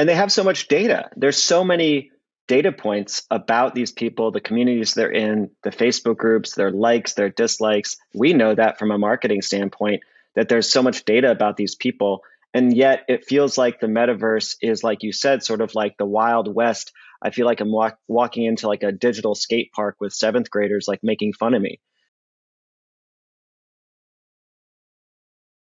and they have so much data. There's so many data points about these people, the communities they're in, the Facebook groups, their likes, their dislikes. We know that from a marketing standpoint that there's so much data about these people. And yet it feels like the metaverse is, like you said, sort of like the Wild West. I feel like I'm walk, walking into like a digital skate park with seventh graders, like making fun of me.